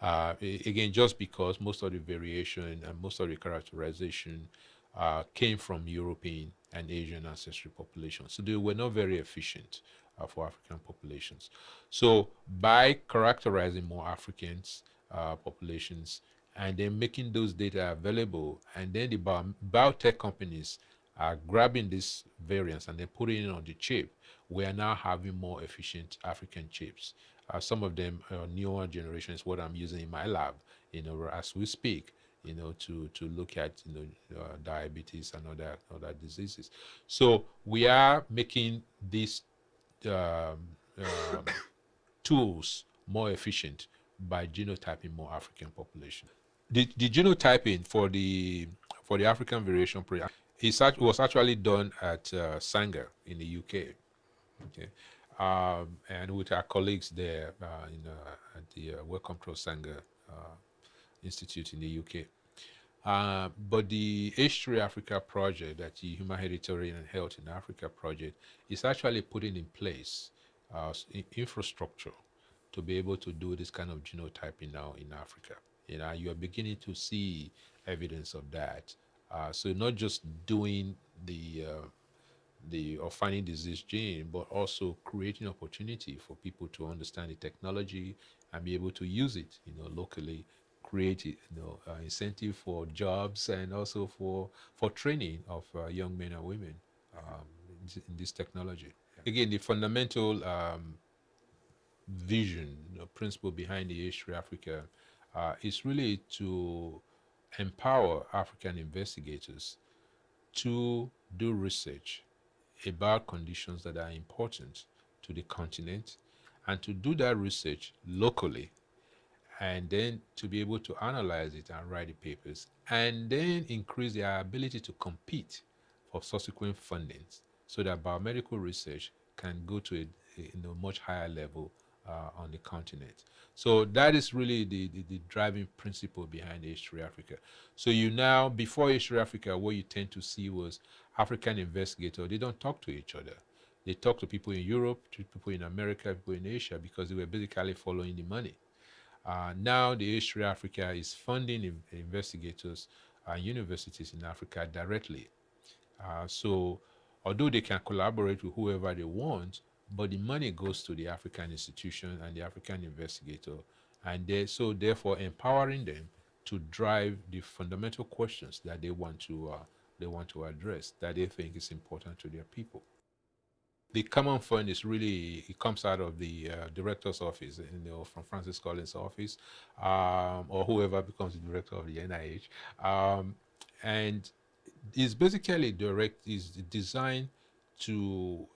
Uh, again, just because most of the variation and most of the characterization uh, came from European and Asian ancestry populations. So they were not very efficient uh, for African populations. So by characterizing more Africans uh, populations and then making those data available, and then the bio biotech companies are grabbing this variants and then putting it on the chip, we are now having more efficient African chips. Uh, some of them uh, newer generations, what I'm using in my lab, you know, as we speak, you know, to, to look at, you know, uh, diabetes and other, other diseases. So we are making these um, um, tools more efficient by genotyping more African population. The, the genotyping for the for the African variation project it was actually done at uh, Sanger in the UK. Okay, um, and with our colleagues there uh, in, uh, at the uh, Wellcome Trust Sanger uh, Institute in the UK. Uh, but the H3 Africa project, that the Human Hereditary and Health in Africa project, is actually putting in place uh, infrastructure to be able to do this kind of genotyping now in Africa. You know, you are beginning to see evidence of that. Uh, so not just doing the uh, the or finding disease gene, but also creating opportunity for people to understand the technology and be able to use it, you know, locally, create you know, uh, incentive for jobs and also for, for training of uh, young men and women um, in, in, this technology. Again, the fundamental um, vision, you know, principle behind the H3 Africa uh, is really to empower African investigators to do research about conditions that are important to the continent and to do that research locally and then to be able to analyze it and write the papers and then increase their ability to compete for subsequent fundings so that biomedical research can go to a, a much higher level uh, on the continent. So that is really the, the, the, driving principle behind H3 Africa. So you now, before H3 Africa, what you tend to see was African investigators, they don't talk to each other. They talk to people in Europe, to people in America, people in Asia, because they were basically following the money. Uh, now the H3 Africa is funding investigators and universities in Africa directly. Uh, so although they can collaborate with whoever they want, but the money goes to the African institution and the African investigator, and they, so therefore empowering them to drive the fundamental questions that they want to uh, they want to address that they think is important to their people. The common fund is really it comes out of the uh, director's office, you know, from Francis Collins' office, um, or whoever becomes the director of the NIH, um, and it's basically direct is designed to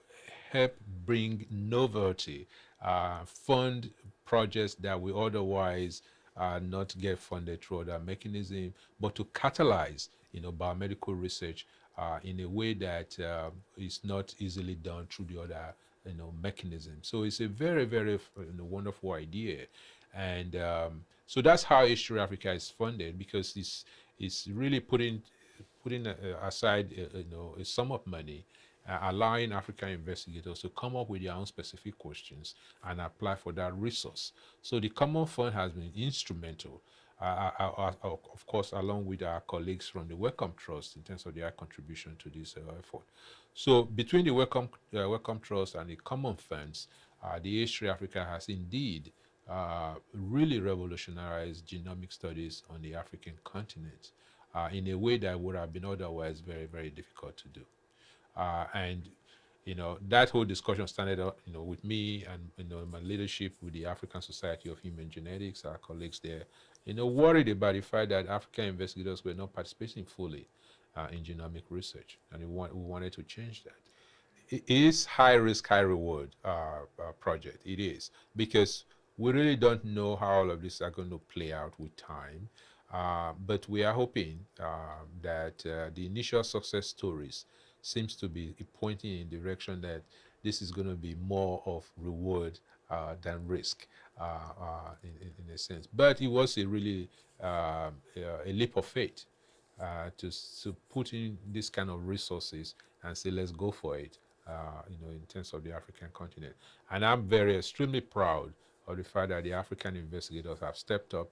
help bring novelty, uh, fund projects that we otherwise uh, not get funded through other mechanism, but to catalyze, you know, biomedical research uh, in a way that uh, is not easily done through the other, you know, mechanism. So it's a very, very you know, wonderful idea. And um, so that's how H3 Africa is funded because it's, it's really putting, putting uh, aside, uh, you know, a sum of money uh, allowing African investigators to come up with their own specific questions and apply for that resource. So the Common Fund has been instrumental, uh, uh, uh, uh of course, along with our colleagues from the Wellcome Trust in terms of their contribution to this uh, effort. So between the Wellcome, Wellcome Trust and the Common Funds, the H3 Africa has indeed really revolutionized genomic studies on the African continent in a way that would have been otherwise very, very difficult to do. Uh, and you know that whole discussion started up you know with me and you know my leadership with the African Society of Human Genetics, our colleagues there, you know worried about the fact that African investigators were not participating fully uh, in genomic research, and we, want, we wanted to change that. It is high risk, high reward uh, uh, project. It is because we really don't know how all of this are going to play out with time. Uh, but we are hoping uh, that uh, the initial success stories seems to be pointing in direction that this is going to be more of reward uh, than risk uh, uh, in, in, a sense. But it was a really um, a leap of faith uh, to, to put in this kind of resources and say, let's go for it, uh, you know, in terms of the African continent. And I'm very extremely proud of the fact that the African investigators have stepped up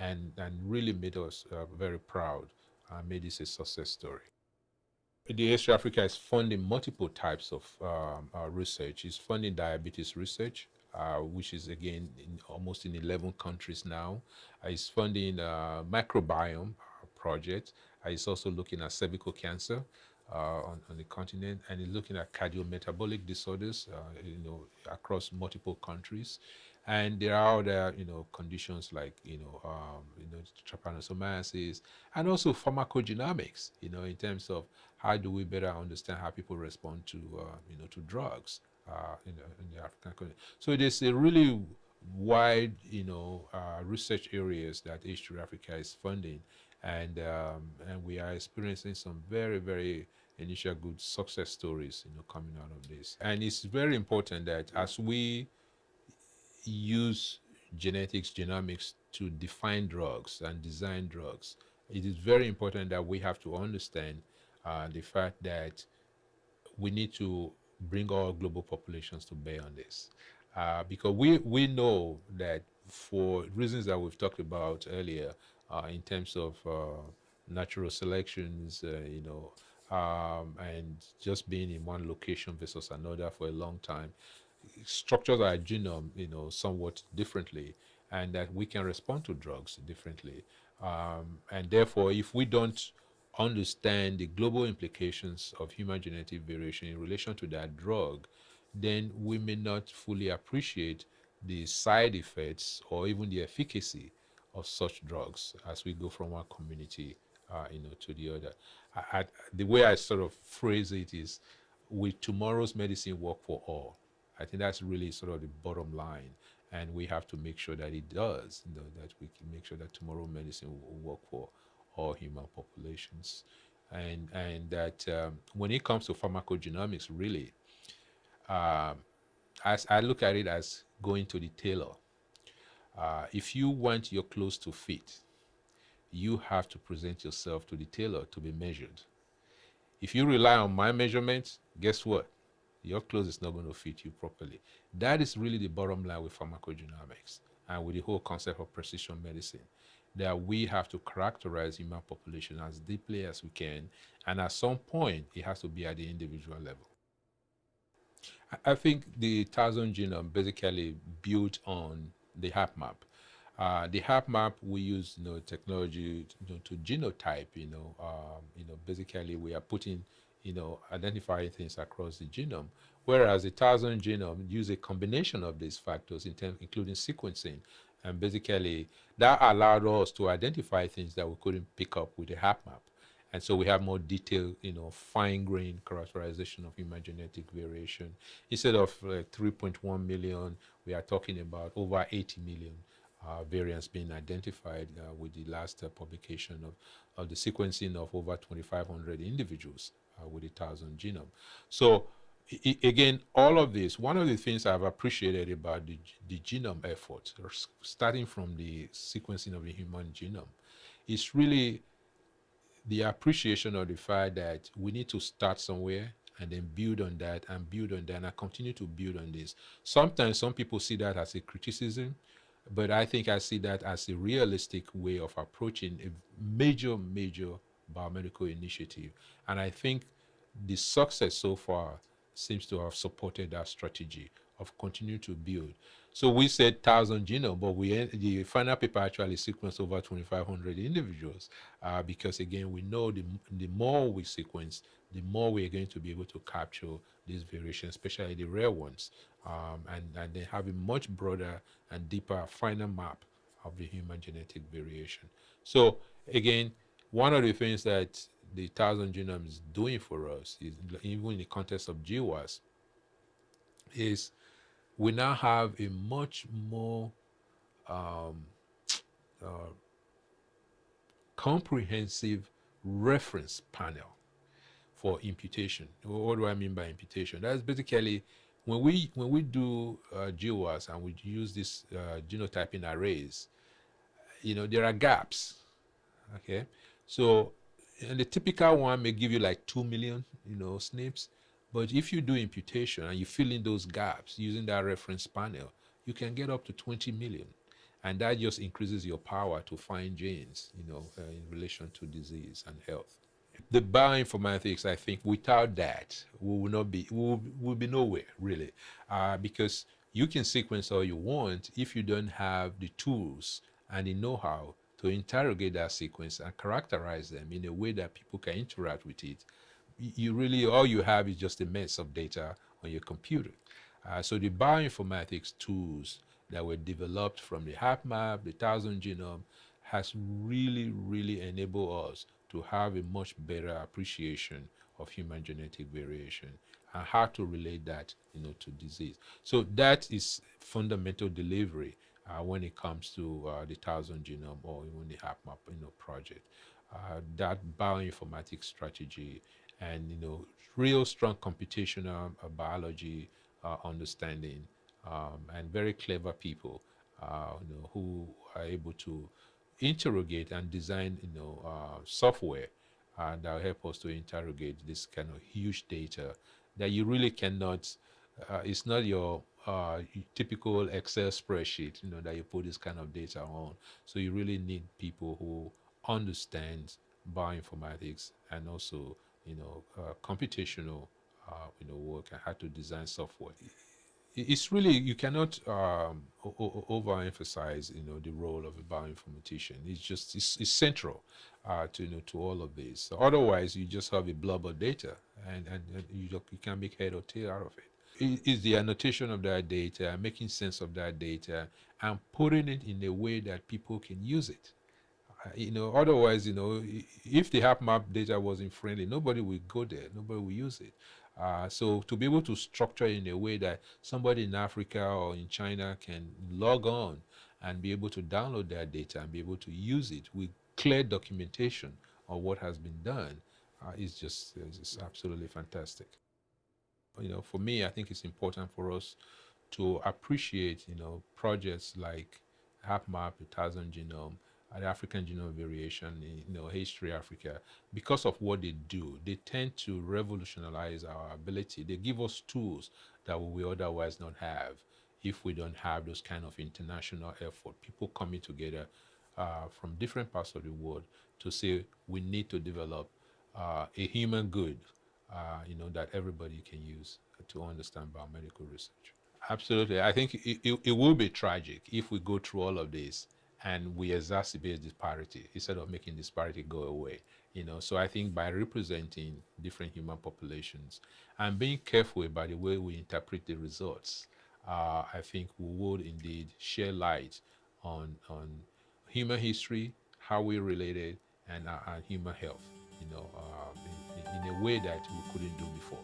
and, and really made us uh, very proud, and made this a success story. The H3 Africa is funding multiple types of um, uh, research. It's funding diabetes research, uh, which is again in almost in 11 countries now. Uh, it's funding uh, microbiome project. Uh, it's also looking at cervical cancer uh, on, on, the continent, and it's looking at cardiometabolic disorders, you know, across multiple countries. And there are other, you know, conditions like, you know, um, you know, trypanosomiasis, and also pharmacogenomics, you know, in terms of how do we better understand how people respond to, uh, you know, to drugs uh, in, the, in the African continent. So there's a really wide, you know, uh, research areas that H3 Africa is funding, and um, and we are experiencing some very, very initial good success stories, you know, coming out of this. And it's very important that as we use genetics, genomics to define drugs and design drugs, it is very important that we have to understand uh, the fact that we need to bring all global populations to bear on this. Uh, because we, we know that for reasons that we've talked about earlier, uh, in terms of uh, natural selections, uh, you know, um, and just being in one location versus another for a long time, structures our genome, you know, somewhat differently. and that we can respond to drugs differently. Um, and therefore, if we don't understand the global implications of human genetic variation in relation to that drug, then we may not fully appreciate the side effects or even the efficacy of such drugs as we go from one community uh, you know, to the other. I, I, the way I sort of phrase it is, will tomorrow's medicine work for all? I think that's really sort of the bottom line. And we have to make sure that it does, you know, that we can make sure that tomorrow medicine will work for all human populations. And, and that um, when it comes to pharmacogenomics, really, um, as I look at it as going to the tailor. Uh, if you want your clothes to fit, you have to present yourself to the tailor to be measured. If you rely on my measurements, guess what? Your clothes is not going to fit you properly. That is really the bottom line with pharmacogenomics and with the whole concept of precision medicine that we have to characterize human population as deeply as we can and at some point it has to be at the individual level i think the thousand genome basically built on the HapMap uh, the HapMap we use you know technology to, to genotype you know um, you know basically we are putting you know identifying things across the genome. Whereas the thousand genome use a combination of these factors in terms including sequencing. And basically that allowed us to identify things that we couldn't pick up with the HapMap and so we have more detailed, you know, fine-grained characterization of human genetic variation. Instead of uh, 3.1 million, we are talking about over 80 million uh, variants being identified uh, with the last uh, publication of, of the sequencing of over 2,500 individuals uh, with a thousand genome. So again, all of this, one of the things I've appreciated about the, the genome effort, starting from the sequencing of the human genome, is really the appreciation of the fact that we need to start somewhere and then build on that and build on that and I continue to build on this. Sometimes some people see that as a criticism, but I think I see that as a realistic way of approaching a major, major biomedical initiative. And I think the success so far seems to have supported that strategy of continue to build. So we said 1,000 genome, but we the final paper actually sequenced over 2,500 individuals uh, because, again, we know the, the more we sequence, the more we are going to be able to capture these variations, especially the rare ones, um, and, and then have a much broader and deeper final map of the human genetic variation. So, again, one of the things that the 1,000 genome is doing for us, is, even in the context of GWAS, is we now have a much more um, uh, comprehensive reference panel for imputation. What do I mean by imputation? That's basically when we when we do uh, GWAS and we use this uh, genotyping arrays, you know there are gaps. Okay, so and the typical one may give you like two million, you know, SNPs. But if you do imputation and you fill in those gaps using that reference panel, you can get up to 20 million. And that just increases your power to find genes, you know, uh, in relation to disease and health. The bioinformatics, I think, without that, we will not be, we will, will be nowhere really, uh, because you can sequence all you want if you don't have the tools and the know-how to interrogate that sequence and characterize them in a way that people can interact with it you really, all you have is just a mess of data on your computer. Uh, so the bioinformatics tools that were developed from the HapMap, the Thousand Genome, has really, really enabled us to have a much better appreciation of human genetic variation and how to relate that, you know, to disease. So that is fundamental delivery uh, when it comes to uh, the Thousand Genome or even the HapMap, you know, project. Uh, that bioinformatics strategy and you know real strong computational uh, biology uh, understanding um, and very clever people uh, you know who are able to interrogate and design you know software that will help us to interrogate this kind of huge data that you really cannot uh, it's not your typical Excel spreadsheet, you know, that you put this kind of data on. So you really need people who understand bioinformatics and also you know, uh, computational, uh, you know, work and how to design software. it's really you cannot um, overemphasize you know the role of a bioinformatician. It's just it's, it's central uh, to you know to all of this. Otherwise, you just have a blob of data, and and, and you you can't make head or tail out of it. Is the annotation of that data, making sense of that data, and putting it in a way that people can use it. Uh, you know, otherwise, you know, if the HapMap data wasn't friendly, nobody would go there, nobody will use it. Uh, so to be able to structure in a way that somebody in Africa or in China can log on and be able to download that data and be able to use it with clear documentation of what has been done uh, is just is absolutely fantastic. You know, for me, I think it's important for us to appreciate, you know, projects like HapMap, a thousand genome, the African Genome Variation, you know, H3Africa, because of what they do, they tend to revolutionize our ability. They give us tools that we otherwise not have if we don't have those kind of international effort, people coming together uh, from different parts of the world to say we need to develop uh, a human good, uh, you know, that everybody can use to understand biomedical research. Absolutely. I think it, it, it will be tragic if we go through all of this and we exacerbate disparity instead of making disparity go away you know so i think by representing different human populations and being careful about the way we interpret the results uh, i think we would indeed share light on on human history how we related and, uh, and human health you know uh, in a way that we couldn't do before